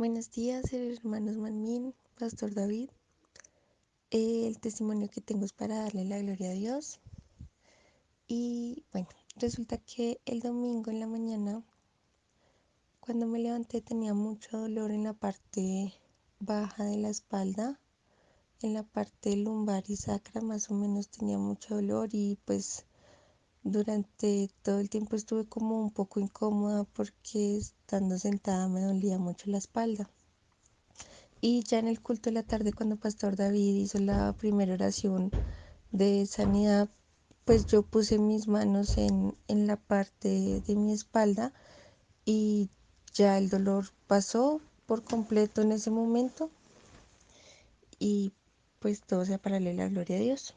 Buenos días, hermanos Manmin, Pastor David. El testimonio que tengo es para darle la gloria a Dios. Y bueno, resulta que el domingo en la mañana, cuando me levanté, tenía mucho dolor en la parte baja de la espalda, en la parte lumbar y sacra, más o menos tenía mucho dolor y pues durante todo el tiempo estuve como un poco incómoda porque estando sentada me dolía mucho la espalda. Y ya en el culto de la tarde, cuando Pastor David hizo la primera oración de sanidad, pues yo puse mis manos en, en la parte de mi espalda y ya el dolor pasó por completo en ese momento y pues todo sea para la gloria a Dios.